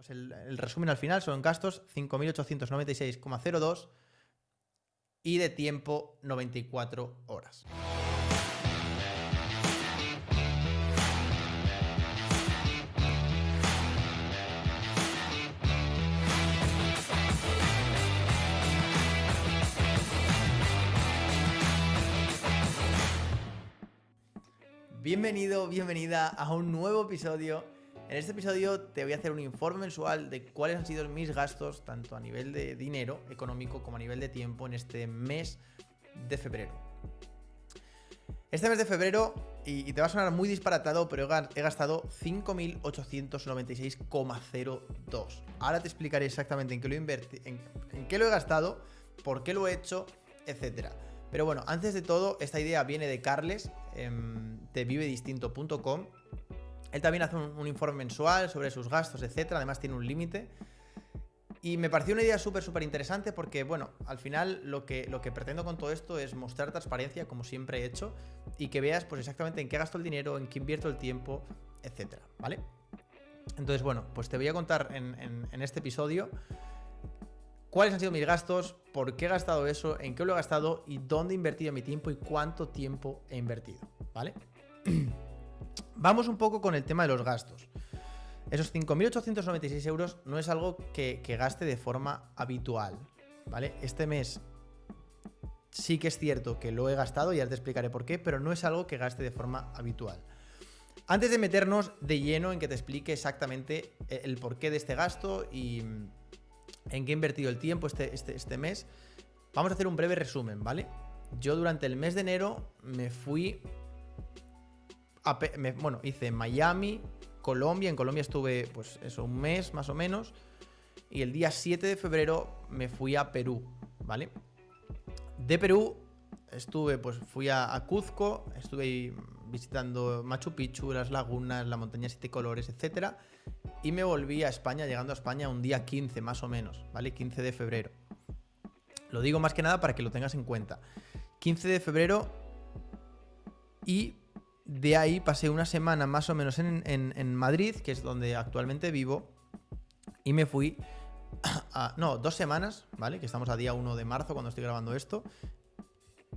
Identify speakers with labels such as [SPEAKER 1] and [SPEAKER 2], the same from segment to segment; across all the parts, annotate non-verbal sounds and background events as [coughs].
[SPEAKER 1] Pues el, el resumen al final son gastos 5.896,02 y de tiempo 94 horas. Bienvenido, bienvenida a un nuevo episodio. En este episodio te voy a hacer un informe mensual de cuáles han sido mis gastos, tanto a nivel de dinero económico como a nivel de tiempo en este mes de febrero. Este mes de febrero, y, te va a sonar muy disparatado, pero he gastado 5.896,02. Ahora te explicaré exactamente en qué lo en, en qué lo he gastado, por qué lo he hecho, etcétera. Pero bueno, antes de todo, esta idea viene de Carles, em, de vivedistinto.com. Él también hace un, informe mensual sobre sus gastos, etc. Además tiene un límite. Y me pareció una idea súper, súper interesante porque, bueno, al final lo que, lo que pretendo con todo esto es mostrar transparencia, como siempre he hecho, y que veas pues exactamente en qué gasto el dinero, en qué invierto el tiempo, etcétera, ¿vale? Entonces, bueno, pues te voy a contar en este episodio cuáles han sido mis gastos, por qué he gastado eso, en qué lo he gastado y dónde he invertido mi tiempo y cuánto tiempo he invertido, ¿vale? [clears throat] Vamos un poco con el tema de los gastos. Esos 5.896 euros no es algo que, gaste de forma habitual, ¿vale? Este mes sí que es cierto que lo he gastado, ya te explicaré por qué, pero no es algo que gaste de forma habitual. Antes de meternos de lleno en que te explique exactamente el porqué de este gasto y, en qué he invertido el tiempo este, este, este mes. Vamos a hacer un breve resumen, ¿vale? Yo durante el mes de enero me fui bueno, hice Miami, Colombia, en Colombia estuve pues eso, un mes más o menos, y el día 7 de febrero me fui a Perú, ¿vale? De Perú estuve, pues fui a, Cuzco, estuve visitando Machu Picchu, las lagunas, la montaña siete colores, etcétera, y me volví a España, llegando a España un día 15 más o menos, ¿vale? 15 de febrero. Lo digo más que nada para que lo tengas en cuenta. 15 de febrero y de ahí pasé una semana más o menos en, Madrid, que es donde actualmente vivo, y me fui [coughs] a, no, dos semanas, ¿vale? Que estamos a día 1 de marzo cuando estoy grabando esto.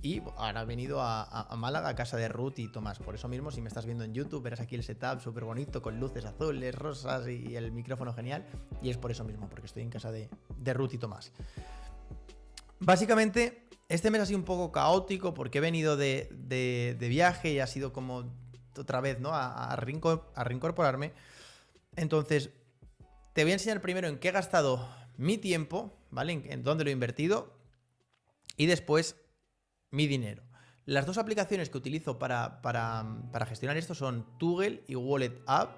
[SPEAKER 1] Y ahora he venido a, Málaga, a casa de Ruth y Tomás. Por eso mismo, si me estás viendo en YouTube, verás aquí el setup súper bonito, con luces azules, rosas y el micrófono genial. Y es por eso mismo, porque estoy en casa de, Ruth y Tomás. Básicamente, este mes ha sido un poco caótico porque he venido de, viaje y ha sido como otra vez, ¿no? A, reincorporarme. Entonces, te voy a enseñar primero en qué he gastado mi tiempo, ¿vale? En, en dónde lo he invertido. Y después mi dinero. Las dos aplicaciones que utilizo para, gestionar esto son Toggle y Wallet App.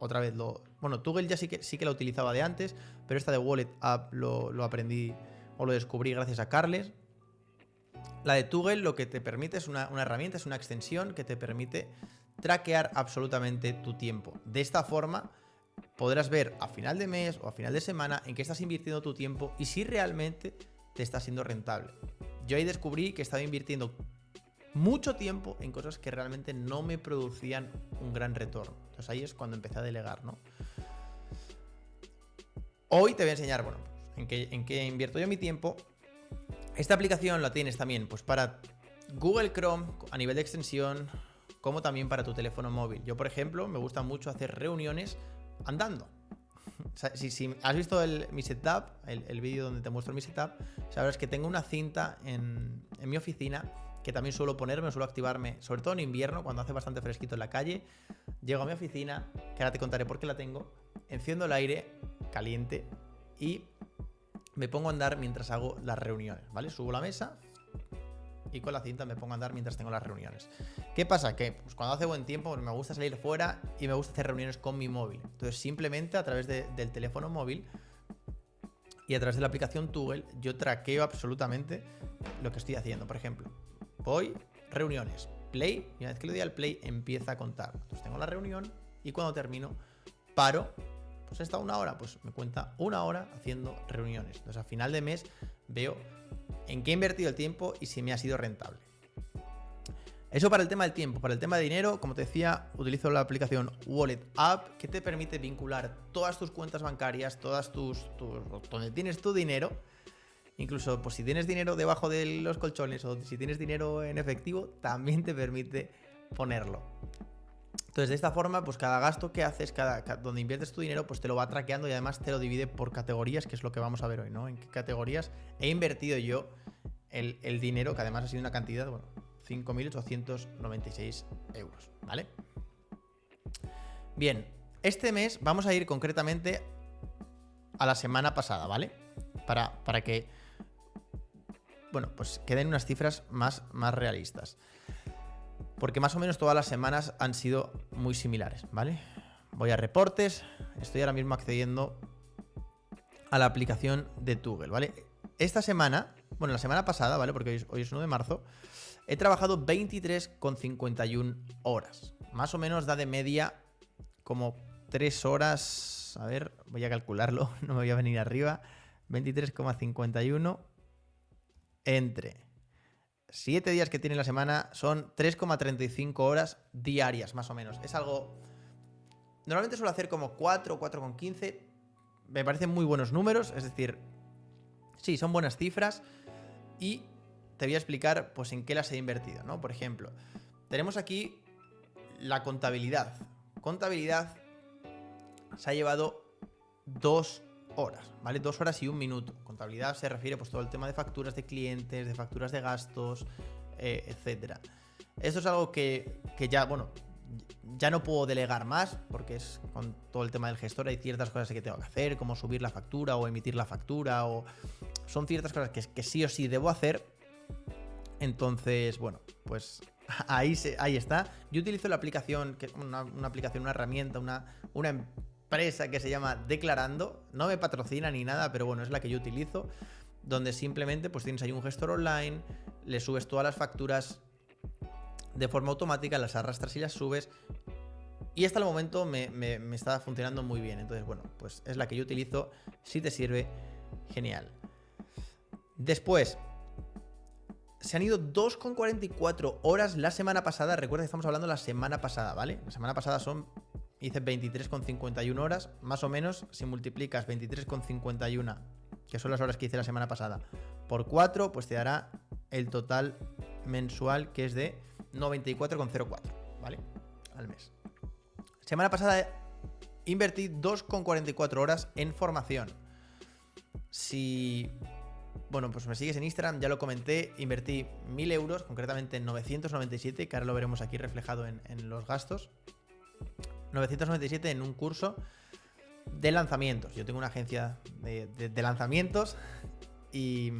[SPEAKER 1] Otra vez lo... Bueno, Toggle ya sí que, sí que la utilizaba de antes, pero esta de Wallet App lo, aprendí o lo descubrí gracias a Carles. La de Toggle lo que te permite es una, herramienta, es una extensión que te permite traquear absolutamente tu tiempo. De esta forma podrás ver a final de mes o a final de semana en qué estás invirtiendo tu tiempo y si realmente te está siendo rentable yo ahí descubrí que estaba invirtiendo mucho tiempo en cosas que realmente no me producían un gran retorno. Entonces ahí es cuando empecé a delegar, ¿no? Hoy te voy a enseñar, bueno, en qué, en qué invierto yo mi tiempo. Esta aplicación la tienes también pues para Google Chrome a nivel de extensión, como también para tu teléfono móvil. Yo, por ejemplo, me gusta mucho hacer reuniones andando [laughs] si, has visto mi setup, el, vídeo donde te muestro mi setup, sabrás que tengo una cinta en, mi oficina que también suelo ponerme, suelo activarme, sobre todo en invierno, cuando hace bastante fresquito en la calle. Llego a mi oficina, que ahora te contaré por qué la tengo, enciendo el aire caliente y me pongo a andar mientras hago las reuniones, ¿vale? Subo la mesa, y con la cinta me pongo a andar mientras tengo las reuniones. ¿Qué pasa? Que pues, cuando hace buen tiempo me gusta salir fuera y me gusta hacer reuniones con mi móvil. Entonces simplemente a través del teléfono móvil y a través de la aplicación Toggle yo traqueo absolutamente lo que estoy haciendo. Por ejemplo, voy, reuniones, play, y una vez que le doy al play empieza a contar. Entonces tengo la reunión y cuando termino paro pues he estado una hora, pues me cuenta una hora haciendo reuniones. Entonces a final de mes veo en qué he invertido el tiempo y si me ha sido rentable. Eso para el tema del tiempo. Para el tema de dinero, como te decía, utilizo la aplicación Wallet App que te permite vincular todas tus cuentas bancarias, todas tus, donde tienes tu dinero. Incluso, pues si tienes dinero debajo de los colchones o si tienes dinero en efectivo, también te permite ponerlo. Entonces, de esta forma, pues cada gasto que haces, cada, donde inviertes tu dinero, pues te lo va traqueando y además te lo divide por categorías, que es lo que vamos a ver hoy, ¿no? En qué categorías he invertido yo el, el dinero, que además ha sido una cantidad, bueno, 5.896 euros, ¿vale? Bien, este mes vamos a ir concretamente a la semana pasada, ¿vale? Para, para que, bueno, pues queden unas cifras más, más realistas. Porque más o menos todas las semanas han sido muy similares, ¿vale? Voy a reportes, estoy ahora mismo accediendo a la aplicación de Google, ¿vale? Esta semana, bueno, la semana pasada, ¿vale? Porque hoy es, hoy es 1 de marzo, He trabajado 23,51 horas. Más o menos da de media como 3 horas. A ver, voy a calcularlo, [laughs] no me voy a venir arriba. 23,51 entre 7 días que tiene la semana son 3,35 horas diarias, más o menos. Es algo... Normalmente suelo hacer como 4, 4,15. Me parecen muy buenos números, es decir, sí, son buenas cifras. Y te voy a explicar pues en qué las he invertido, ¿no? Por ejemplo, tenemos aquí la contabilidad. Contabilidad se ha llevado dos horas, ¿vale? Dos horas y un minuto. Contabilidad se refiere pues todo el tema de facturas de clientes, de facturas de gastos, eh, etcétera. Esto es algo que, que ya, bueno, ya no puedo delegar más porque es con todo el tema del gestor hay ciertas cosas que tengo que hacer, como subir la factura o emitir la factura o son ciertas cosas que, que sí o sí debo hacer entonces, bueno, pues [laughs] ahí, ahí está. Yo utilizo la aplicación, que una, una aplicación, una herramienta, una, una empresa que se llama Declarando. No me patrocina ni nada, pero bueno, es la que yo utilizo. Donde simplemente pues tienes ahí un gestor online, le subes todas las facturas de forma automática, las arrastras y las subes. Y hasta el momento me, me, me está funcionando muy bien. Entonces, bueno, pues es la que yo utilizo. Si te sirve, genial. Después, se han ido 2,44 horas la semana pasada. Recuerda que estamos hablando la semana pasada, ¿vale? La semana pasada son, hice 23,51 horas, más o menos, si multiplicas 23,51, que son las horas que hice la semana pasada, por 4, pues te dará el total mensual que es de 94,04, ¿vale? Al mes. Semana pasada invertí 2,44 horas en formación. Si bueno, pues me sigues en Instagram, ya lo comenté, invertí 1000 euros, concretamente en 997, que ahora lo veremos aquí reflejado en, los gastos. 997 en un curso de lanzamientos. Yo tengo una agencia de, lanzamientos y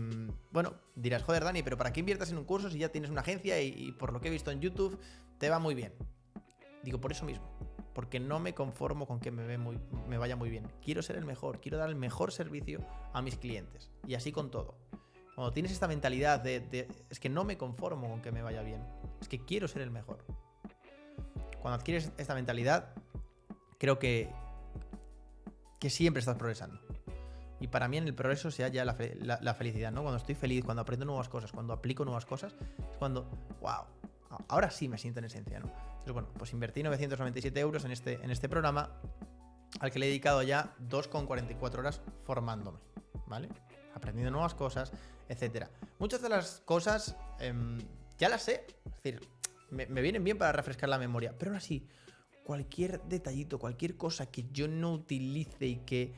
[SPEAKER 1] bueno, dirás, joder Dani, pero ¿para qué inviertas en un curso si ya tienes una agencia y, y por lo que he visto en YouTube te va muy bien? Digo, por eso mismo porque no me conformo con que me, ve muy, me vaya muy bien. Quiero ser el mejor, quiero dar el mejor servicio a mis clientes. Y así con todo. Cuando tienes esta mentalidad de, es que no me conformo con que me vaya bien, es que quiero ser el mejor. Cuando adquieres esta mentalidad, creo que, que siempre estás progresando. Y para mí en el progreso se halla la, la, felicidad, ¿no? Cuando estoy feliz, cuando aprendo nuevas cosas, cuando aplico nuevas cosas, es cuando, wow, ahora sí me siento en esencia, ¿no? bueno, pues invertí 997 euros en este, en este programa al que le he dedicado ya 2,44 horas formándome, ¿vale? Aprendiendo nuevas cosas, etcétera. Muchas de las cosas em, ya las sé, es decir, me, vienen bien para refrescar la memoria, pero aún así, cualquier detallito, cualquier cosa que yo no utilice y que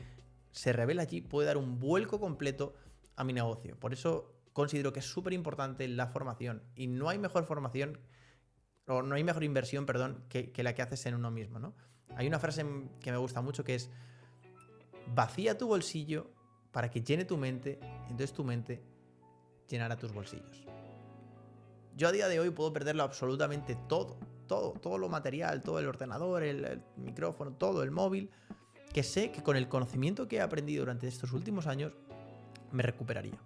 [SPEAKER 1] se revela allí puede dar un vuelco completo a mi negocio. Por eso considero que es súper importante la formación y no hay mejor formación o no hay mejor inversión, perdón, que, la que haces en uno mismo, ¿no? Hay una frase que me gusta mucho que es, vacía tu bolsillo para que llene tu mente, entonces tu mente llenará tus bolsillos. Yo a día de hoy puedo perderlo absolutamente todo, todo, todo lo material, todo el ordenador, el micrófono, todo, el móvil, que sé que con el conocimiento que he aprendido durante estos últimos años, me recuperaría.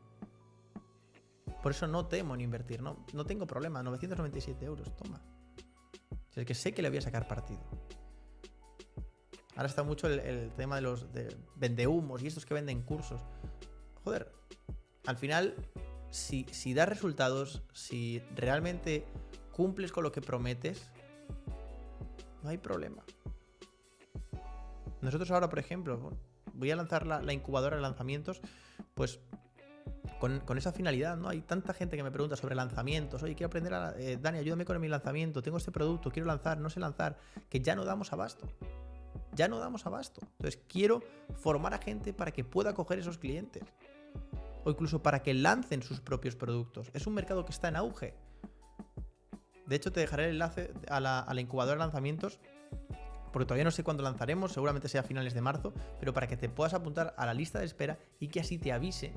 [SPEAKER 1] Por eso no temo en invertir, no, no tengo problema. 997 euros, toma. es que sé que le voy a sacar partido. Ahora está mucho el, tema de los de vendehumos y estos que venden cursos. Joder, al final, si, das resultados, si realmente cumples con lo que prometes, no hay problema. Nosotros ahora, por ejemplo, voy a lanzar la, incubadora de lanzamientos, pues con, esa finalidad, ¿no? Hay tanta gente que me pregunta sobre lanzamientos. Oye, quiero aprender a... Eh, Dani, ayúdame con mi lanzamiento. Tengo este producto, quiero lanzar, no sé lanzar. Que ya no damos abasto. Ya no damos abasto. Entonces, quiero formar a gente para que pueda coger esos clientes. O incluso para que lancen sus propios productos. Es un mercado que está en auge. De hecho, te dejaré el enlace a la, incubadora de lanzamientos porque todavía no sé cuándo lanzaremos, seguramente sea a finales de marzo, pero para que te puedas apuntar a la lista de espera y que así te avise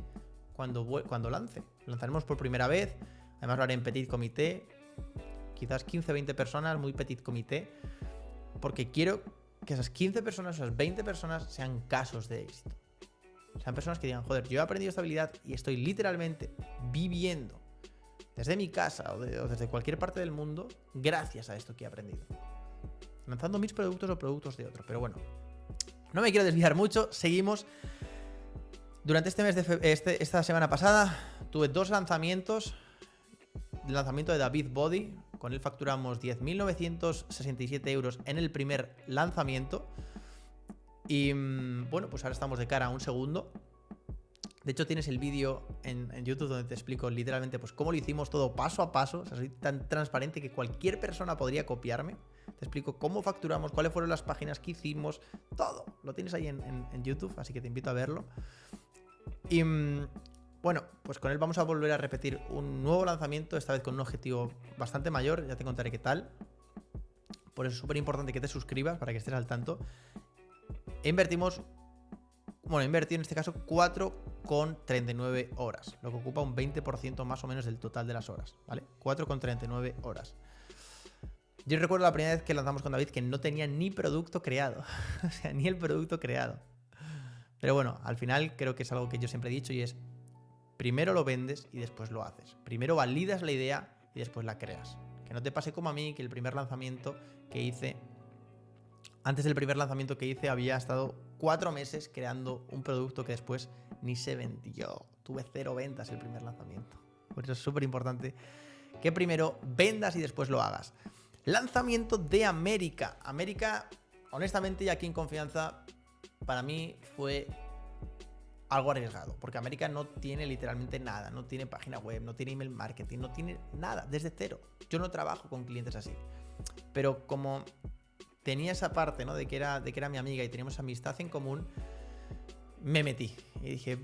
[SPEAKER 1] cuando, cuando lance. Lanzaremos por primera vez, además lo haré en petit comité, quizás 15-20 personas, muy petit comité, porque quiero que esas 15 personas, esas 20 personas sean casos de éxito. Sean personas que digan, joder, yo he aprendido esta habilidad y estoy literalmente viviendo desde mi casa o, desde cualquier parte del mundo gracias a esto que he aprendido lanzando mis productos o productos de otros. Pero bueno, no me quiero desviar mucho, seguimos. Durante este mes de este, esta semana pasada tuve dos lanzamientos. El lanzamiento de David Body, con él facturamos 10.967 euros en el primer lanzamiento. Y mm, bueno, pues ahora estamos de cara a un segundo. De hecho, tienes el vídeo en, YouTube donde te explico literalmente pues cómo lo hicimos todo paso a paso. O sea, soy tan transparente que cualquier persona podría copiarme. Te explico cómo facturamos, cuáles fueron las páginas que hicimos, todo. Lo tienes ahí en, YouTube, así que te invito a verlo. Y mm, bueno, pues con él vamos a volver a repetir un nuevo lanzamiento, esta vez con un objetivo bastante mayor, ya te contaré qué tal. Por eso es súper importante que te suscribas para que estés al tanto. Invertimos, bueno, invertí en este caso 4,39 horas, lo que ocupa un 20% más o menos del total de las horas, ¿vale? 4,39 horas. Yo recuerdo la primera vez que lanzamos con David que no tenía ni producto creado. [laughs] o sea, ni el producto creado. Pero bueno, al final creo que es algo que yo siempre he dicho y es, primero lo vendes y después lo haces. Primero validas la idea y después la creas. Que no te pase como a mí, que el primer lanzamiento que hice, antes del primer lanzamiento que hice, había estado cuatro meses creando un producto que después ni se vendió. Tuve cero ventas el primer lanzamiento. Por eso es súper importante que primero vendas y después lo hagas. Lanzamiento de América. América, honestamente, y aquí en confianza, para mí fue algo arriesgado, porque América no tiene literalmente nada, no tiene página web, no tiene email marketing, no tiene nada, desde cero. Yo no trabajo con clientes así. Pero como tenía esa parte, ¿no? De que era, de que era mi amiga y teníamos amistad en común, me metí y dije,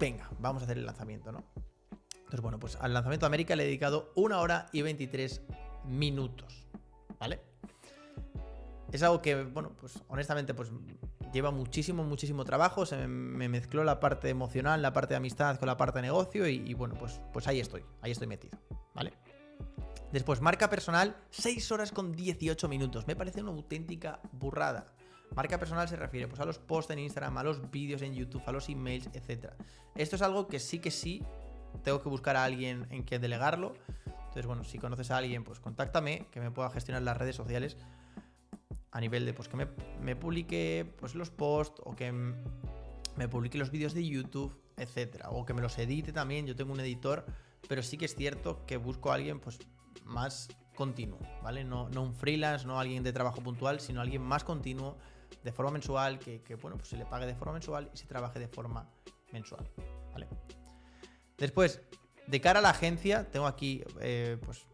[SPEAKER 1] venga, vamos a hacer el lanzamiento, ¿no? Entonces, bueno, pues al lanzamiento de América le he dedicado una hora y 23 minutos, ¿vale? Es algo que, bueno, pues honestamente, pues lleva muchísimo, muchísimo trabajo. Se me, mezcló la parte emocional, la parte de amistad con la parte de negocio y, bueno, pues, pues ahí estoy, ahí estoy metido, ¿vale? Después, marca personal, 6 horas con 18 minutos. Me parece una auténtica burrada. Marca personal se refiere pues, a los posts en Instagram, a los vídeos en YouTube, a los emails, etc. Esto es algo que sí que sí tengo que buscar a alguien en que delegarlo. Entonces, bueno, si conoces a alguien, pues contáctame, que me pueda gestionar las redes sociales a nivel de pues que me, publique pues, los posts o que me publique los vídeos de YouTube, etcétera. O que me los edite también. Yo tengo un editor, pero sí que es cierto que busco a alguien pues más continuo, ¿vale? No, no un freelance, no alguien de trabajo puntual, sino alguien más continuo, de forma mensual, que, que, bueno, pues se le pague de forma mensual y se trabaje de forma mensual, ¿vale? Después, de cara a la agencia, tengo aquí, eh, pues.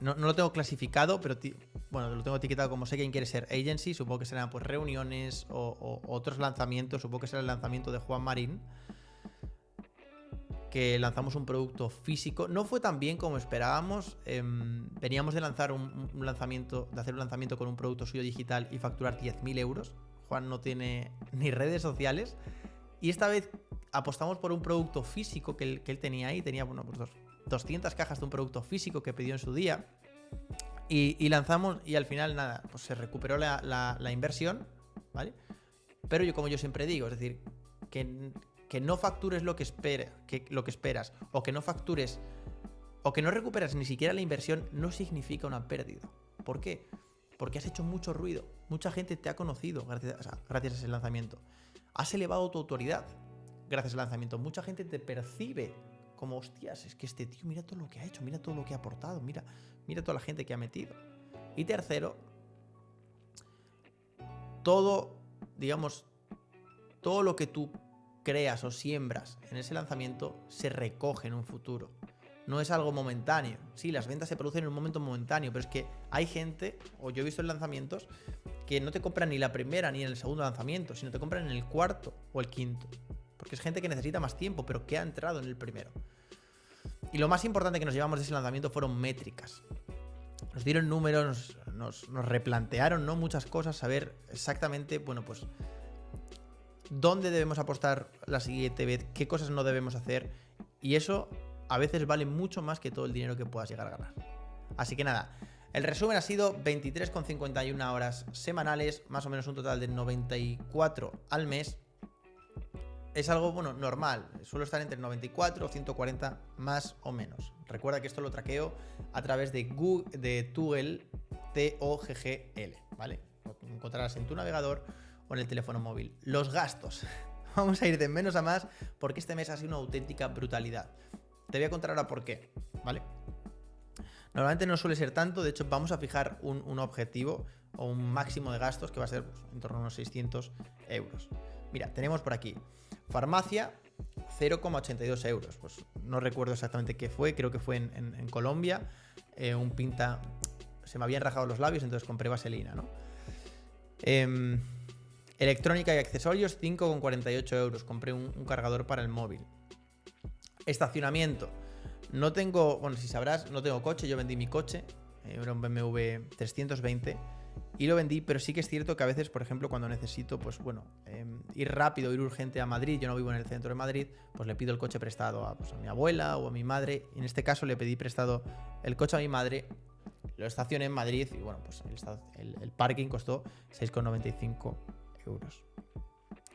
[SPEAKER 1] No, lo tengo clasificado, pero bueno, lo tengo etiquetado como sé quién quiere ser agency. Supongo que serán pues reuniones o, otros lanzamientos. Supongo que será el lanzamiento de Juan Marín. Que lanzamos un producto físico. No fue tan bien como esperábamos. Em, veníamos de lanzar un, lanzamiento, de hacer un lanzamiento con un producto suyo digital y facturar 10.000 euros. Juan no tiene [laughs] ni redes sociales. Y esta vez apostamos por un producto físico que él, tenía ahí. Tenía, bueno, pues 200 cajas de un producto físico que pidió en su día. Y, lanzamos y al final, nada, pues se recuperó la, inversión, ¿vale? Pero yo, como yo siempre digo, es decir, que, que no factures lo que, que, lo que esperas, o que no factures, o que no recuperas ni siquiera la inversión, no significa una pérdida. ¿Por qué? Porque has hecho mucho ruido. Mucha gente te ha conocido gracias, gracias a ese lanzamiento. Has elevado tu autoridad gracias al lanzamiento. Mucha gente te percibe como, hostias, es que este tío, mira todo lo que ha hecho, mira todo lo que ha aportado, mira, mira toda la gente que ha metido. Y tercero, todo, digamos, todo lo que tú creas o siembras en ese lanzamiento se recoge en un futuro. No es algo momentáneo. Sí, las ventas se producen en un momento momentáneo, pero es que hay gente, o yo he visto en lanzamientos, que no te compran ni la primera ni en el segundo lanzamiento, sino te compran en el cuarto o el quinto. Porque es gente que necesita más tiempo, pero que ha entrado en el primero. Y lo más importante que nos llevamos de ese lanzamiento fueron métricas. Nos dieron números, nos, replantearon ¿no? muchas cosas, saber exactamente, bueno, pues dónde debemos apostar la siguiente vez, qué cosas no debemos hacer. Y eso a veces vale mucho más que todo el dinero que puedas llegar a ganar. Así que nada, el resumen ha sido 23,51 horas semanales, más o menos un total de 94 al mes. Es algo, bueno, normal. Suelo estar entre 94 o 140 más o menos. Recuerda que esto lo traqueo a través de Google, de Toggle, T-O-G-G-L, ¿vale? Encontrarás en tu navegador o en el teléfono móvil. Los gastos. [laughs] Vamos a ir de menos a más porque este mes ha sido una auténtica brutalidad. Te voy a contar ahora por qué, ¿vale? Normalmente no suele ser tanto, de hecho vamos a fijar un, objetivo o un máximo de gastos que va a ser pues, en torno a unos 600 euros. Mira, tenemos por aquí farmacia 0,82 euros. Pues no recuerdo exactamente qué fue, creo que fue en, Colombia. Eh, un pinta, se me habían rajado los labios, entonces compré vaselina, ¿no? Em, Electrónica y accesorios, 5,48 euros. Compré un, cargador para el móvil. Estacionamiento. No tengo, bueno, si sabrás, no tengo coche. Yo vendí mi coche. Eh, era un BMW 320 y lo vendí, pero sí que es cierto que a veces, por ejemplo, cuando necesito, pues bueno, em, ir rápido, ir urgente a Madrid, yo no vivo en el centro de Madrid, pues le pido el coche prestado a, pues, a mi abuela o a mi madre. En este caso le pedí prestado el coche a mi madre, lo estacioné en Madrid y bueno, pues el, el parking costó 6,95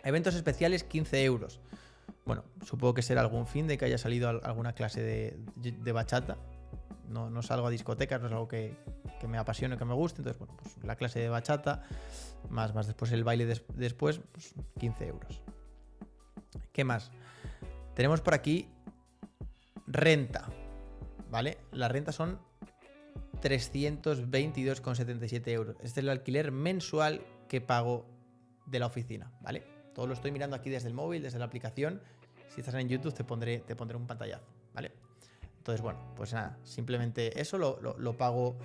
[SPEAKER 1] Eventos especiales, 15 euros. Bueno, supongo que será algún fin de que haya salido alguna clase de, bachata. No, no, salgo a discotecas, no es algo que, me apasione, que me guste. Entonces, bueno, pues la clase de bachata, más, más después el baile después, pues 15 euros. ¿Qué más? Tenemos por aquí renta, ¿vale? La renta son 322,77 euros. Este es el alquiler mensual que pago de la oficina, ¿vale? Todo lo estoy mirando aquí desde el móvil, desde la aplicación. Si estás en YouTube te pondré, te pondré un pantallazo, ¿vale? Entonces, bueno, pues nada, simplemente eso lo, pago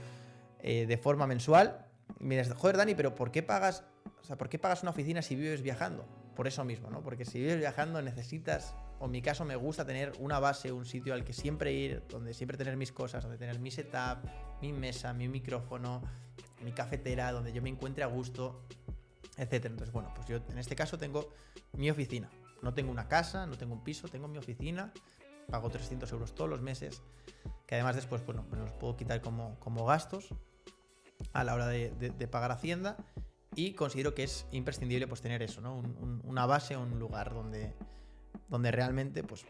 [SPEAKER 1] eh, de forma mensual. Y joder, Dani, pero ¿por qué pagas, o sea, ¿por qué pagas una oficina si vives viajando? Por eso mismo, ¿no? Porque si vives viajando necesitas, o en mi caso me gusta tener una base, un sitio al que siempre ir, donde siempre tener mis cosas, donde tener mi setup, mi mesa, mi micrófono, mi cafetera, donde yo me encuentre a gusto etcétera. Entonces, bueno, pues yo en este caso tengo mi oficina. No tengo una casa, no tengo un piso, tengo mi oficina. Pago 300 euros todos los meses, que además después, bueno, me los puedo quitar como, como gastos a la hora de, pagar Hacienda. Y considero que es imprescindible pues tener eso, ¿no? una base, un lugar donde, donde realmente, pues,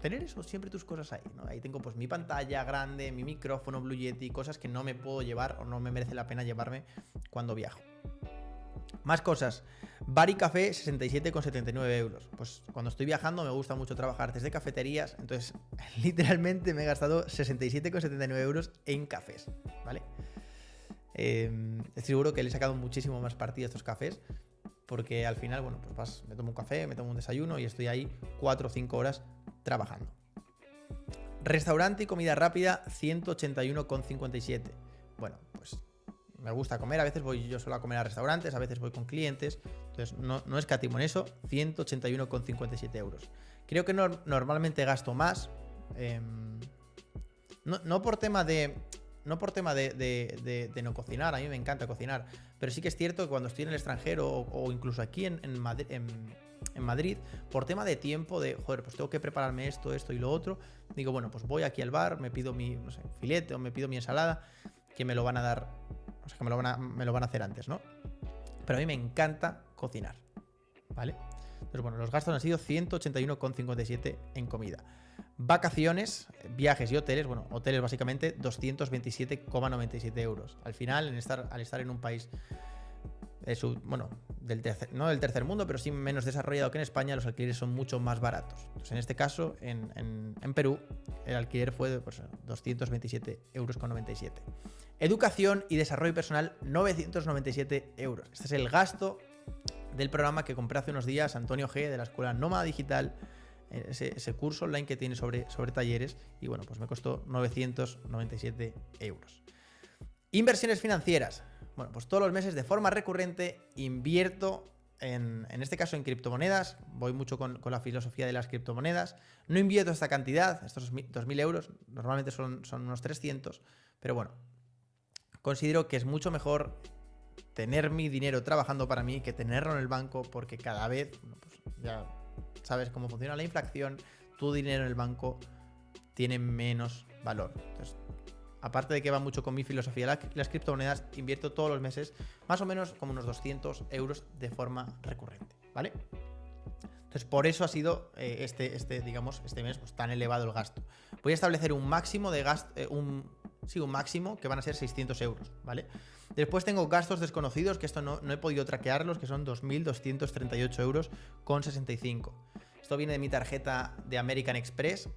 [SPEAKER 1] tener eso, siempre tus cosas ahí. Ahí tengo pues mi pantalla grande, mi micrófono, Blue Yeti, cosas que no me puedo llevar o no me merece la pena llevarme cuando viajo. Más cosas. Bar y café, 67,79 euros. Pues cuando estoy viajando me gusta mucho trabajar desde cafeterías, entonces [laughs] literalmente me he gastado 67,79 euros en cafés, ¿vale? Eh, estoy seguro que le he sacado muchísimo más partido a estos cafés, porque al final, bueno, pues me tomo un café, me tomo un desayuno y estoy ahí 4 o 5 horas trabajando. Restaurante y comida rápida, 181,57. Bueno, me gusta comer, a veces voy yo solo a comer a restaurantes, a veces voy con clientes, entonces no, no escatimo en eso, 181,57 euros. Creo que normalmente gasto más, em, no, por tema de... No por tema de, no cocinar, a mí me encanta cocinar, pero sí que es cierto que cuando estoy en el extranjero o, incluso aquí en, en, Madrid, por tema de tiempo, de, joder, pues tengo que prepararme esto, esto y lo otro, digo, bueno, pues voy aquí al bar, me pido mi, no filete o me pido mi ensalada, que me lo van a dar que me lo, van a, me lo van a hacer antes, ¿no? Pero a mí me encanta cocinar, ¿vale? Entonces, bueno, los gastos han sido 181,57 en comida. Vacaciones, viajes y hoteles, bueno, hoteles básicamente 227,97 euros. Al final, en estar, al estar en un país bueno, del tercer, no del tercer mundo, pero sí menos desarrollado que en España, los alquileres son mucho más baratos. Entonces, en este caso, en, Perú, el alquiler fue de pues, 227,97 euros. Educación y desarrollo personal, 997 euros. Este es el gasto del programa que compré hace unos días, Antonio G, de la Escuela Nómada Digital, ese, curso online que tiene sobre, sobre talleres, y bueno, pues me costó 997 euros. Inversiones financieras. Bueno, pues todos los meses de forma recurrente invierto en, en, este caso en criptomonedas, voy mucho con, la filosofía de las criptomonedas, no invierto esta cantidad, estos 2.000 euros, normalmente son, unos 300, pero bueno, considero que es mucho mejor tener mi dinero trabajando para mí que tenerlo en el banco porque cada vez, pues ya sabes cómo funciona la inflación, tu dinero en el banco tiene menos valor. Entonces, aparte de que va mucho con mi filosofía las, criptomonedas, invierto todos los meses más o menos como unos 200 euros de forma recurrente, ¿vale? Entonces, por eso ha sido eh, este, este, digamos, este mes pues, tan elevado el gasto. Voy a establecer un máximo de gasto, eh, un, sí, un máximo que van a ser 600 euros, ¿vale? Después tengo gastos desconocidos, que esto no, he podido traquearlos, que son 2.238 euros con 65. Esto viene de mi tarjeta de American Express.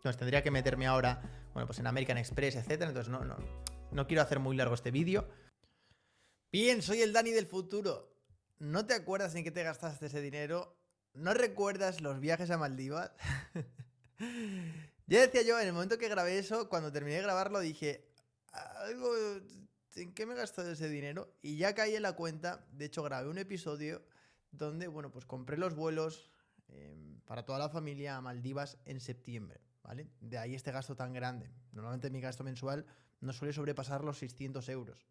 [SPEAKER 1] Entonces tendría que meterme ahora, bueno, pues en American Express, etcétera. Entonces no, no, no quiero hacer muy largo este vídeo. Bien, soy el Dani del futuro. ¿No te acuerdas en qué te gastaste ese dinero? ¿No recuerdas los viajes a Maldivas? [laughs] ya decía yo, en el momento que grabé eso, cuando terminé de grabarlo, dije, algo ¿en qué me he gastado ese dinero? Y ya caí en la cuenta, de hecho grabé un episodio donde, bueno, pues compré los vuelos em, para toda la familia a Maldivas en septiembre, ¿vale? De ahí este gasto tan grande. Normalmente mi gasto mensual no suele sobrepasar los 600 euros.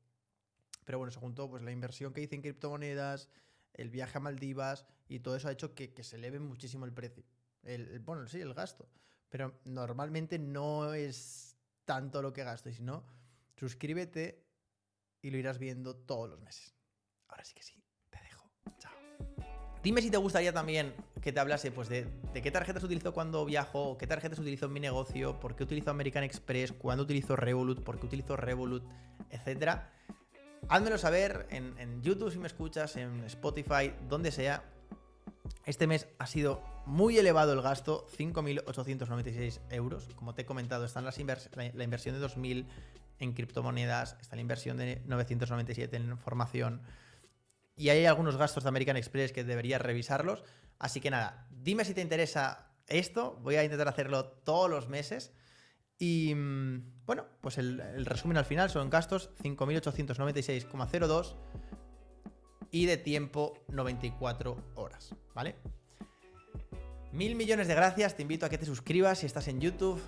[SPEAKER 1] Pero bueno, se juntó pues la inversión que hice en criptomonedas, el viaje a Maldivas y todo eso ha hecho que, se eleve muchísimo el precio. El, bueno, sí, el gasto. Pero normalmente no es tanto lo que gasto. Y si no, suscríbete y lo irás viendo todos los meses. Ahora sí que sí. Dime si te gustaría también que te hablase pues, de, qué tarjetas utilizo cuando viajo, qué tarjetas utilizo en mi negocio, por qué utilizo American Express, cuándo utilizo Revolut, por qué utilizo Revolut, etc. Házmelo saber en, YouTube si me escuchas, en Spotify, donde sea. Este mes ha sido muy elevado el gasto, 5.896 euros. Como te he comentado, están las la, inversión de 2.000 en criptomonedas, está la inversión de 997 en formación. Y hay algunos gastos de American Express que deberías revisarlos. Así que nada, dime si te interesa esto. Voy a intentar hacerlo todos los meses. Y mm, bueno, pues el, el resumen al final son gastos 5.896,02 y de tiempo 94 horas, ¿vale? Mil millones de gracias, te invito a que te suscribas si estás en YouTube,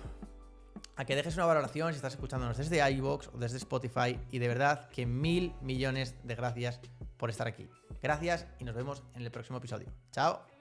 [SPEAKER 1] a que dejes una valoración si estás escuchándonos desde iVoox o desde Spotify y de verdad que mil millones de gracias por estar aquí. Gracias y nos vemos en el próximo episodio. Chao.